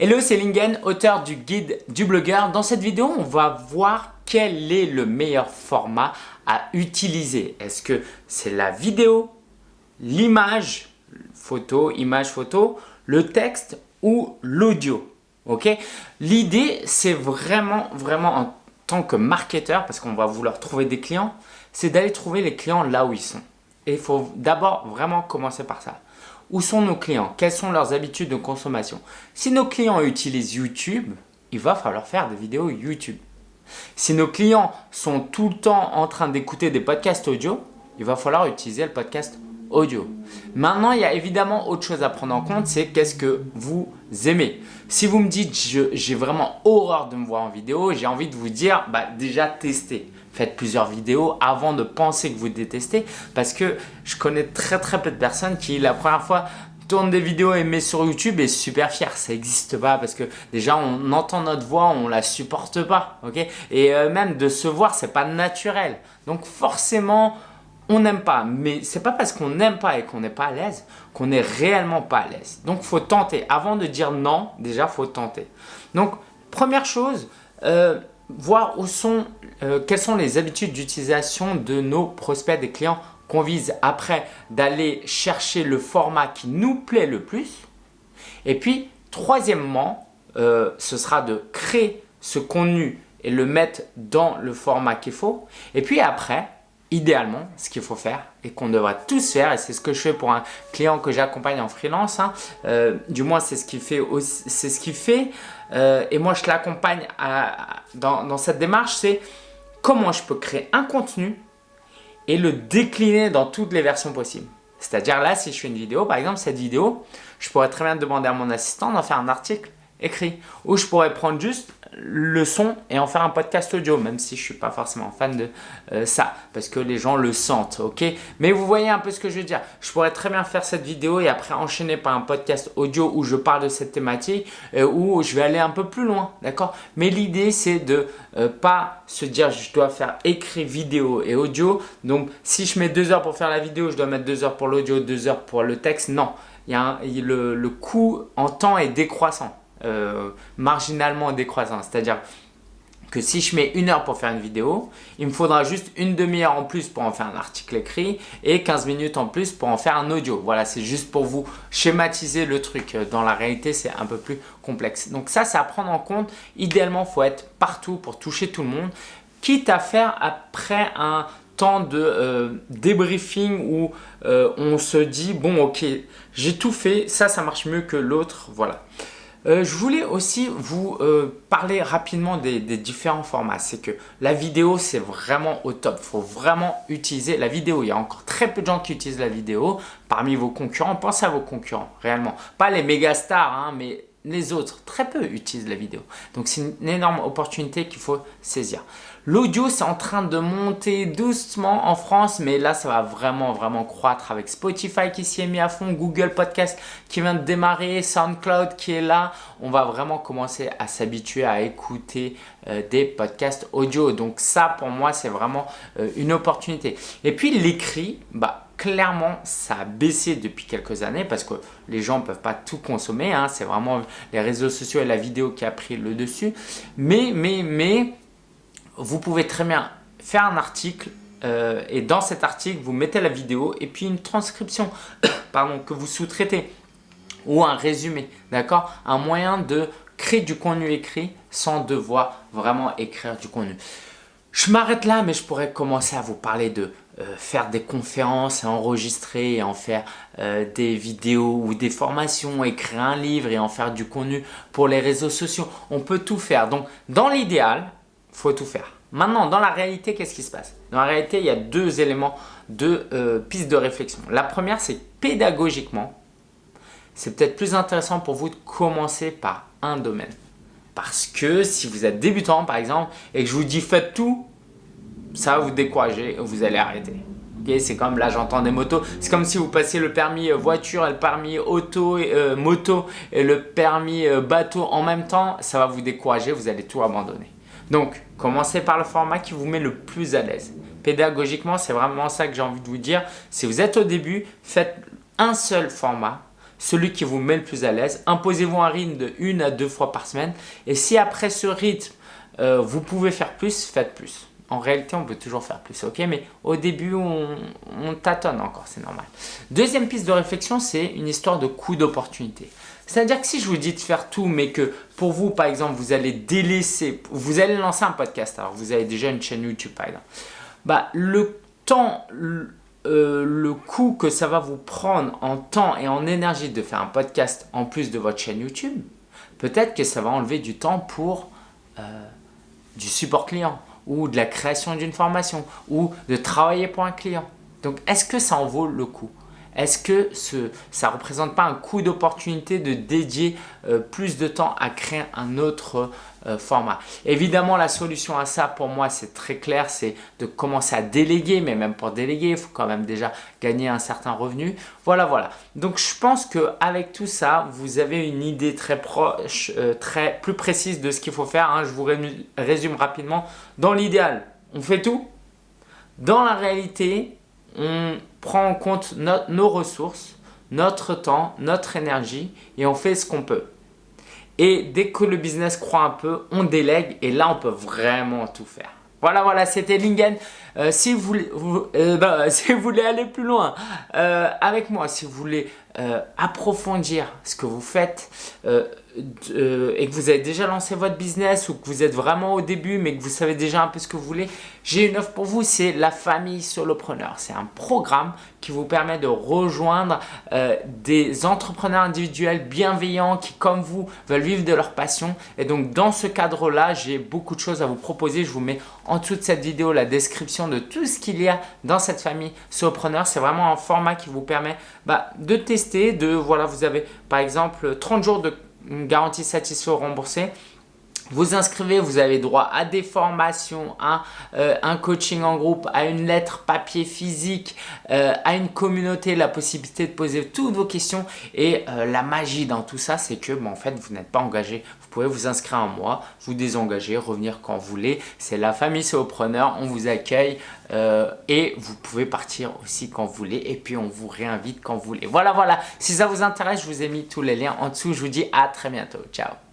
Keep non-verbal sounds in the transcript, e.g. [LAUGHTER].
Hello, c'est Lingen, auteur du guide du blogueur. Dans cette vidéo, on va voir quel est le meilleur format à utiliser. Est-ce que c'est la vidéo, l'image, photo, image, photo, le texte ou l'audio ok? L'idée, c'est vraiment, vraiment en tant que marketeur, parce qu'on va vouloir trouver des clients, c'est d'aller trouver les clients là où ils sont. Et il faut d'abord vraiment commencer par ça. Où sont nos clients? Quelles sont leurs habitudes de consommation? Si nos clients utilisent YouTube, il va falloir faire des vidéos YouTube. Si nos clients sont tout le temps en train d'écouter des podcasts audio, il va falloir utiliser le podcast audio. Maintenant, il y a évidemment autre chose à prendre en compte, c'est qu'est-ce que vous aimez. Si vous me dites j'ai vraiment horreur de me voir en vidéo, j'ai envie de vous dire bah, déjà testez. Faites plusieurs vidéos avant de penser que vous détestez parce que je connais très très peu de personnes qui la première fois tournent des vidéos et mettent sur YouTube et super fiers. Ça n'existe pas parce que déjà on entend notre voix, on la supporte pas. ok? Et euh, même de se voir, c'est pas naturel. Donc forcément, on n'aime pas, mais c'est pas parce qu'on n'aime pas et qu'on n'est pas à l'aise qu'on n'est réellement pas à l'aise. Donc, faut tenter. Avant de dire non, déjà, faut tenter. Donc, première chose, euh, voir où sont, euh, quelles sont les habitudes d'utilisation de nos prospects, des clients qu'on vise. Après, d'aller chercher le format qui nous plaît le plus. Et puis, troisièmement, euh, ce sera de créer ce contenu et le mettre dans le format qu'il faut. Et puis après, idéalement, ce qu'il faut faire et qu'on devrait tous faire, et c'est ce que je fais pour un client que j'accompagne en freelance, hein, euh, du moins c'est ce qu'il fait, euh, et moi je l'accompagne dans, dans cette démarche, c'est comment je peux créer un contenu et le décliner dans toutes les versions possibles. C'est-à-dire là, si je fais une vidéo, par exemple cette vidéo, je pourrais très bien demander à mon assistant d'en faire un article écrit. Ou je pourrais prendre juste le son et en faire un podcast audio, même si je ne suis pas forcément fan de euh, ça, parce que les gens le sentent, ok? Mais vous voyez un peu ce que je veux dire. Je pourrais très bien faire cette vidéo et après enchaîner par un podcast audio où je parle de cette thématique, euh, où je vais aller un peu plus loin, d'accord? Mais l'idée, c'est de euh, pas se dire je dois faire écrit, vidéo et audio. Donc, si je mets deux heures pour faire la vidéo, je dois mettre deux heures pour l'audio, deux heures pour le texte. Non, il y a le, le coût en temps est décroissant. Euh, marginalement décroissant. C'est-à-dire que si je mets une heure pour faire une vidéo, il me faudra juste une demi-heure en plus pour en faire un article écrit et 15 minutes en plus pour en faire un audio. Voilà, c'est juste pour vous schématiser le truc. Dans la réalité, c'est un peu plus complexe. Donc ça, c'est à prendre en compte. Idéalement, il faut être partout pour toucher tout le monde, quitte à faire après un temps de euh, débriefing où euh, on se dit « bon, ok, j'ai tout fait, ça, ça marche mieux que l'autre. » Voilà. Euh, je voulais aussi vous euh, parler rapidement des, différents formats. C'est que la vidéo, c'est vraiment au top. Il faut vraiment utiliser la vidéo. Il y a encore très peu de gens qui utilisent la vidéo. Parmi vos concurrents, pensez à vos concurrents, réellement. Pas les méga stars, hein, mais les autres, très peu utilisent la vidéo. Donc, c'est une énorme opportunité qu'il faut saisir. L'audio, c'est en train de monter doucement en France, mais là, ça va vraiment, vraiment croître avec Spotify qui s'y est mis à fond, Google Podcast qui vient de démarrer, SoundCloud qui est là. On va vraiment commencer à s'habituer à écouter euh, des podcasts audio. Donc ça, pour moi, c'est vraiment euh, une opportunité. Et puis, l'écrit, bah, clairement, ça a baissé depuis quelques années parce que les gens ne peuvent pas tout consommer. Hein. C'est vraiment les réseaux sociaux et la vidéo qui a pris le dessus. Mais, mais, mais, vous pouvez très bien faire un article euh, et dans cet article, vous mettez la vidéo et puis une transcription [COUGHS] pardon, que vous sous-traitez ou un résumé, d'accord? Un moyen de créer du contenu écrit sans devoir vraiment écrire du contenu. Je m'arrête là, mais je pourrais commencer à vous parler de faire des conférences et enregistrer et en faire euh, des vidéos ou des formations, écrire un livre et en faire du contenu pour les réseaux sociaux. On peut tout faire. Donc, dans l'idéal, faut tout faire. Maintenant, dans la réalité, qu'est-ce qui se passe? Dans la réalité, il y a deux éléments, deux euh, pistes de réflexion. La première, c'est pédagogiquement, c'est peut-être plus intéressant pour vous de commencer par un domaine. Parce que si vous êtes débutant, par exemple, et que je vous dis faites tout, ça va vous décourager vous allez arrêter. c'est comme là j'entends des motos, c'est comme si vous passiez le permis euh, voiture et le permis auto, et, euh, moto et le permis bateau en même temps, ça va vous décourager, vous allez tout abandonner. Donc, commencez par le format qui vous met le plus à l'aise. Pédagogiquement, c'est vraiment ça que j'ai envie de vous dire. Si vous êtes au début, faites un seul format. celui qui vous met le plus à l'aise. Imposez-vous un rythme de une à deux fois par semaine. Et si après ce rythme, euh, vous pouvez faire plus, faites plus. En réalité, on peut toujours faire plus, ok Mais au début, on, tâtonne encore, c'est normal. Deuxième piste de réflexion, c'est une histoire de coût d'opportunité. C'est-à-dire que si je vous dis de faire tout, mais que pour vous, par exemple, vous allez délaisser, vous allez lancer un podcast, alors vous avez déjà une chaîne YouTube, par exemple, bah, le temps, euh, le coût que ça va vous prendre en temps et en énergie de faire un podcast en plus de votre chaîne YouTube, peut-être que ça va enlever du temps pour euh, du support client ou de la création d'une formation ou de travailler pour un client. Donc, est-ce que ça en vaut le coup? Est-ce que ça ne représente pas un coût d'opportunité de dédier euh, plus de temps à créer un autre euh, format? Évidemment, la solution à ça pour moi, c'est très clair, c'est de commencer à déléguer, mais même pour déléguer, il faut quand même déjà gagner un certain revenu. Voilà, voilà. Donc, je pense qu'avec tout ça, vous avez une idée très proche, euh, très plus précise de ce qu'il faut faire. Hein. Je vous résume rapidement. Dans l'idéal, on fait tout. Dans la réalité, on prend en compte nos ressources, notre temps, notre énergie et on fait ce qu'on peut. Et dès que le business croit un peu, on délègue et là, on peut vraiment tout faire. Voilà, voilà, c'était Lingen. Euh, si, vous, euh, [LAUGHS] si, vous, voulez aller plus loin euh, avec moi, si vous voulez approfondir ce que vous faites, euh, et que vous avez déjà lancé votre business ou que vous êtes vraiment au début mais que vous savez déjà un peu ce que vous voulez, j'ai une offre pour vous, c'est la famille solopreneur. C'est un programme qui vous permet de rejoindre euh, des entrepreneurs individuels bienveillants qui, comme vous, veulent vivre de leur passion. Et donc, dans ce cadre-là, j'ai beaucoup de choses à vous proposer. Je vous mets en dessous de cette vidéo la description de tout ce qu'il y a dans cette famille solopreneur. C'est vraiment un format qui vous permet bah, de tester, de, voilà, vous avez par exemple 30 jours de garantie satisfait ou remboursée. Vous inscrivez, vous avez droit à des formations, à euh, un coaching en groupe, à une lettre papier physique, euh, à une communauté, la possibilité de poser toutes vos questions. Et euh, la magie dans tout ça, c'est que en fait, vous n'êtes pas engagé. Vous pouvez vous inscrire un mois, vous désengager, revenir quand vous voulez. C'est la famille preneur, on vous accueille et vous pouvez partir aussi quand vous voulez. Et puis, on vous réinvite quand vous voulez. Voilà, voilà. Si ça vous intéresse, je vous ai mis tous les liens en dessous. Je vous dis à très bientôt. Ciao